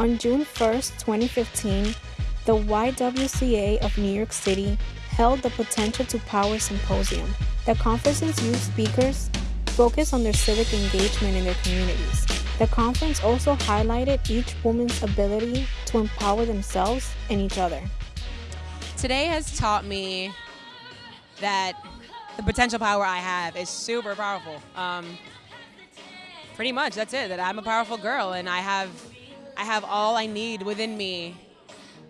On June 1st, 2015, the YWCA of New York City held the Potential to Power Symposium. The conference's youth speakers focused on their civic engagement in their communities. The conference also highlighted each woman's ability to empower themselves and each other. Today has taught me that the potential power I have is super powerful. Um, pretty much, that's it. That I'm a powerful girl, and I have, I have all I need within me,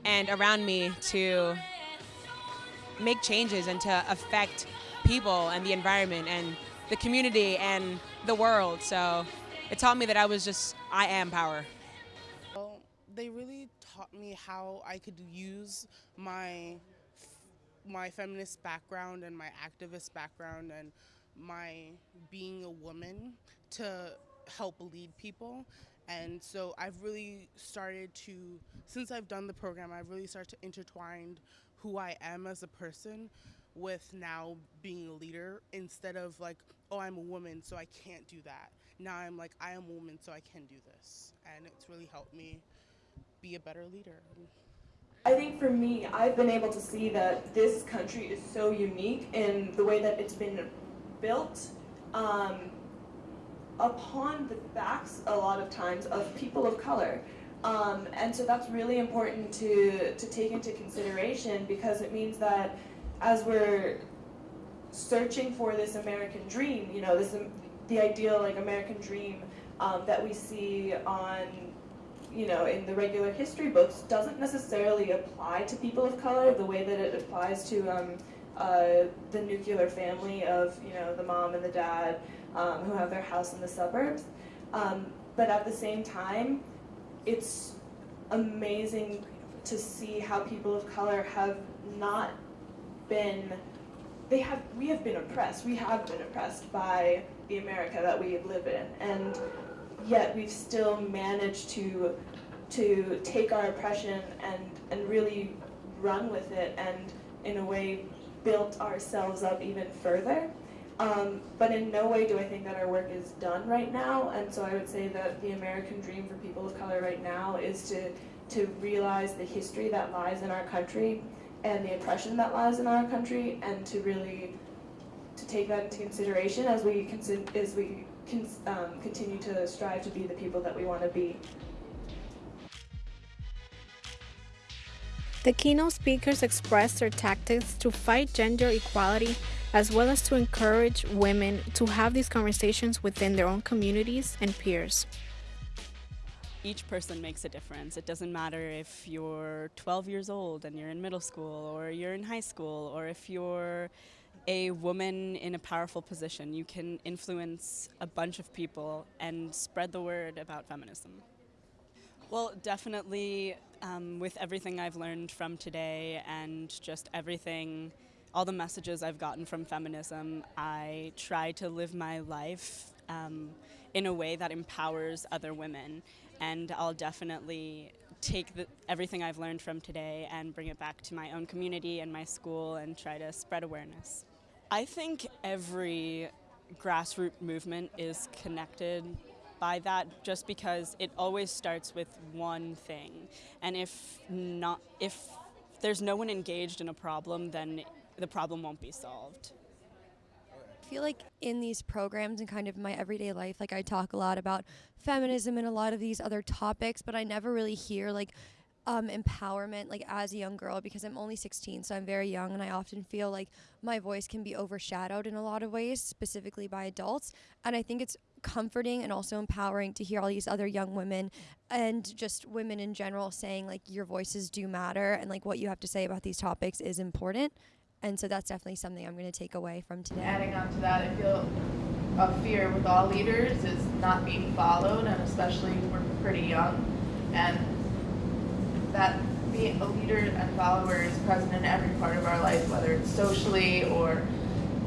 and around me to make changes and to affect people and the environment and the community and the world. So it taught me that I was just, I am power. Well, they really taught me how I could use my my feminist background and my activist background and my being a woman to help lead people. And so I've really started to, since I've done the program, I've really started to intertwine who I am as a person with now being a leader instead of like, oh, I'm a woman, so I can't do that. Now I'm like, I am a woman, so I can do this. And it's really helped me be a better leader. I think for me, I've been able to see that this country is so unique in the way that it's been built um, upon the backs, a lot of times, of people of color. Um, and so that's really important to, to take into consideration because it means that as we're searching for this American dream, you know, this the ideal like American dream um, that we see on, you know, in the regular history books doesn't necessarily apply to people of color the way that it applies to um, uh, the nuclear family of, you know, the mom and the dad um, who have their house in the suburbs. Um, but at the same time, it's amazing to see how people of color have not been, they have, we have been oppressed. We have been oppressed by the America that we live in. And yet we've still managed to, to take our oppression and, and really run with it and in a way built ourselves up even further. Um, but in no way do I think that our work is done right now, and so I would say that the American dream for people of color right now is to, to realize the history that lies in our country and the oppression that lies in our country, and to really to take that into consideration as we, as we um, continue to strive to be the people that we want to be. The keynote speakers expressed their tactics to fight gender equality as well as to encourage women to have these conversations within their own communities and peers. Each person makes a difference. It doesn't matter if you're 12 years old and you're in middle school or you're in high school or if you're a woman in a powerful position. You can influence a bunch of people and spread the word about feminism. Well, definitely um, with everything I've learned from today and just everything, all the messages I've gotten from feminism, I try to live my life um, in a way that empowers other women. And I'll definitely take the, everything I've learned from today and bring it back to my own community and my school and try to spread awareness. I think every grassroots movement is connected by that just because it always starts with one thing. And if not if there's no one engaged in a problem, then the problem won't be solved. I feel like in these programs and kind of my everyday life, like I talk a lot about feminism and a lot of these other topics, but I never really hear like um, empowerment like as a young girl because I'm only 16 so I'm very young and I often feel like my voice can be overshadowed in a lot of ways specifically by adults and I think it's comforting and also empowering to hear all these other young women and just women in general saying like your voices do matter and like what you have to say about these topics is important and so that's definitely something I'm going to take away from today. Adding on to that, I feel a fear with all leaders is not being followed and especially we're pretty young and that being a leader and follower is present in every part of our life, whether it's socially or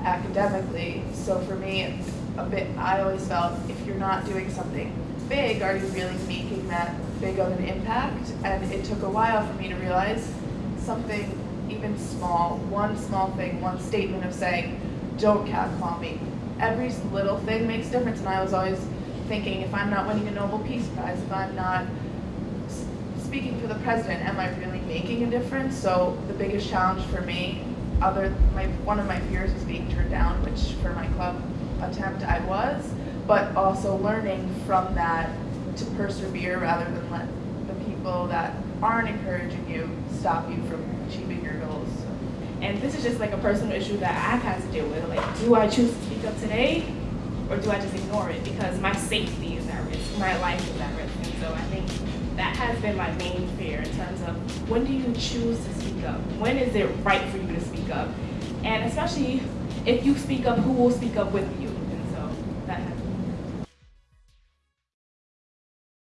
academically. So for me, it's a bit, I always felt if you're not doing something big, are you really making that big of an impact? And it took a while for me to realize something even small, one small thing, one statement of saying, don't catcall me. Every little thing makes difference. And I was always thinking, if I'm not winning a Nobel Peace Prize, if I'm not speaking for the president, am I really making a difference? So the biggest challenge for me, other my one of my fears is being turned down, which for my club attempt I was, but also learning from that to persevere rather than let the people that aren't encouraging you stop you from achieving your goals. And this is just like a personal issue that I've had to deal with. Like, do I choose to speak up today or do I just ignore it? Because my safety is at risk, my life is at risk. And so I think that has been my main fear in terms of when do you choose to speak up? When is it right for you to speak up? And especially if you speak up, who will speak up with you?